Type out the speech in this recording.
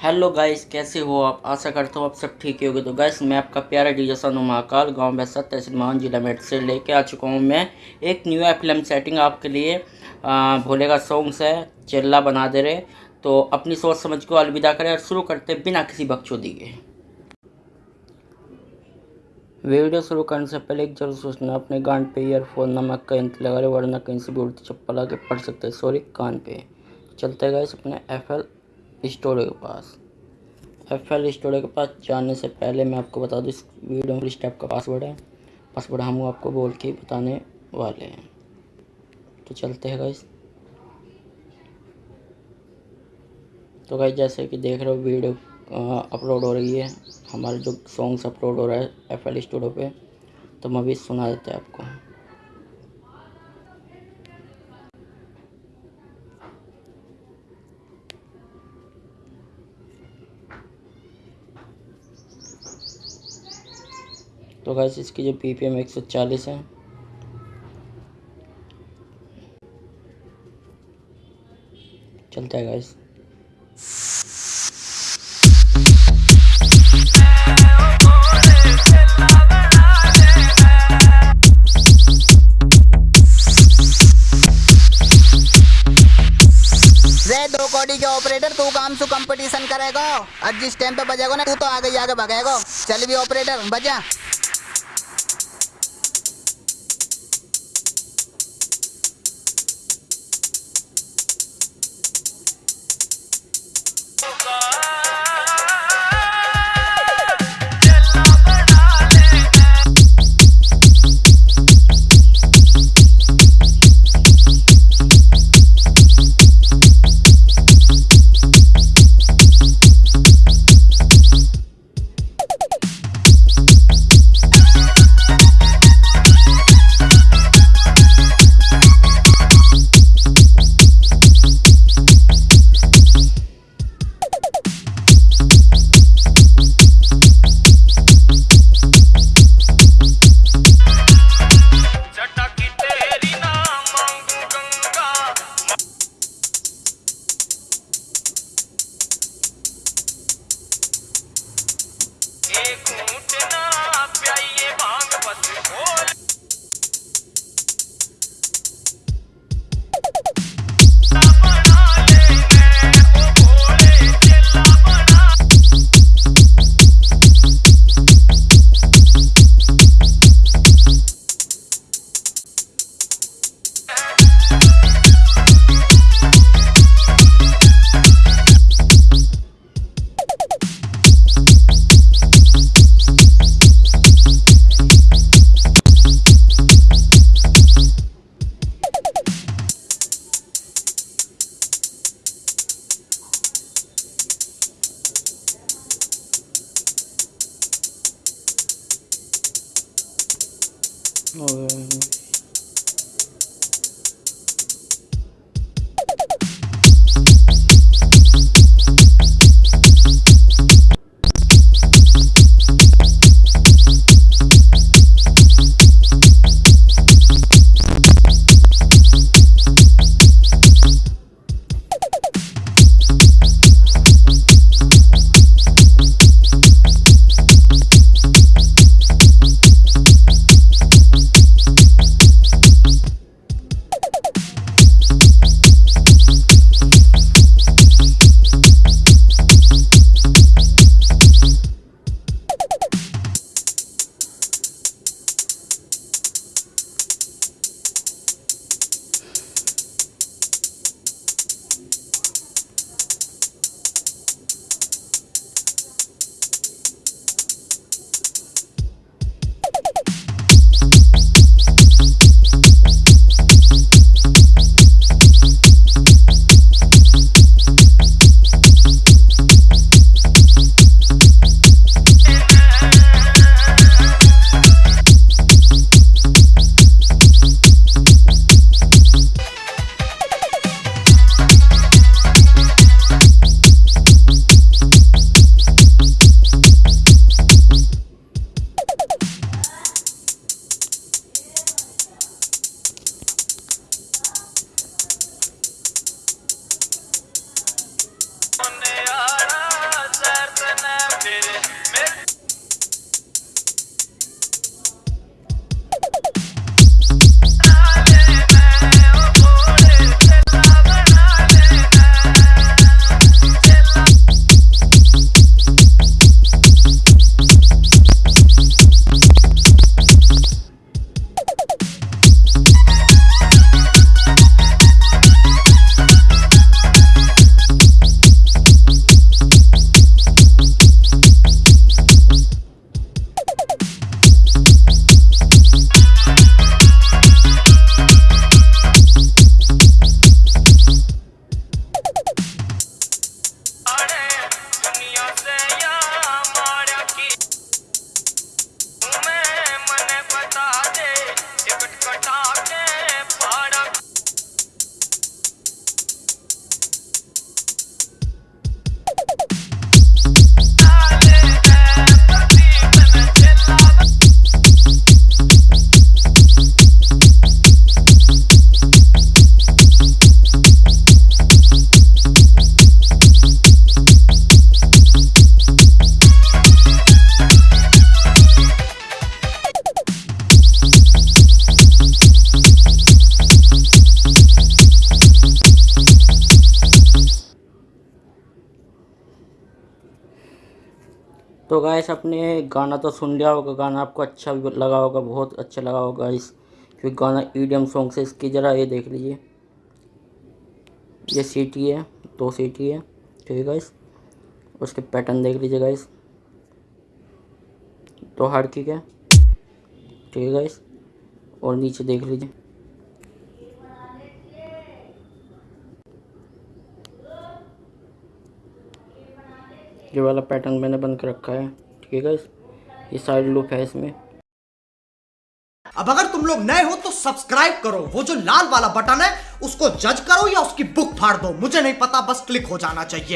Hello guys, कैसे हो आप? आशा करता हूँ आप सब ठीक होगे। तो गाइस, मैं आपका प्यारा डीजे सनु महाकाल, गाँव बैसा तहसील महान, जिला मेट से लेके आ चुका हूँ मैं। एक न्यू फ़िल्म सेटिंग आपके लिए भोले का सॉन्ग्स है, चिल्ला बना दे रहे। तो अपनी सोच समझ को अलविदा करें और शुरू करते बिना किसी बकचोदी के। वीडियो शुरू करने से पहले एक ज़रूर सोचना, अपने गान पे ईयरफोन नमक का इंत लगा रहे, वरना कहीं से भी उड़ती चप्पल आके पढ़ सकते सॉरी कान पे। चलते गए अपने एफ़ एल स्टोर के पास। एफ़ एल स्टोर के पास जाने से पहले मैं आपको बता दूँ, इस वीडियो में स्टेप का पासवर्ड है। पासवर्ड हम आपको बोल के बताने वाले हैं। तो चलते हैं गाइस तो गाइस जैसे कि देख रहे हो, वीडियो अपलोड हो रही है। हमारे जो सॉन्ग्स अपलोड हो रहा है एफ़ एल स्टूडियो पे तो हम अभी सुना देते हैं आपको। तो गैस इसकी जो पी पी एम एक सौ चालीस है। चलता है गैस दो के ऑपरेटर तू काम सु कंपटीशन करेगा। और जिस टाइम पे बजेगा ना, तू तो आगे आगे भगेगा। चल भी ऑपरेटर बजा। और तो गाइस आपने गाना तो सुन लिया होगा, गाना आपको अच्छा भी लगा होगा, बहुत अच्छा लगा होगा इस, क्योंकि गाना ईडीएम सॉन्ग से इसकी ज़रा ये देख लीजिए। ये सीटी है, दो सीटी है, ठीक है गाइस उसके पैटर्न देख लीजिए गाइस दो हार्ड किक है, ठीक है गाइस और नीचे देख लीजिए। ये वाला पैटर्न मैंने बन कर रखा है। ठीक है ये साइड लूप है इसमें। अब अगर तुम लोग नए हो तो सब्सक्राइब करो। वो जो लाल वाला बटन है, उसको जज करो या उसकी बुक फाड़ दो। मुझे नहीं पता, बस क्लिक हो जाना चाहिए।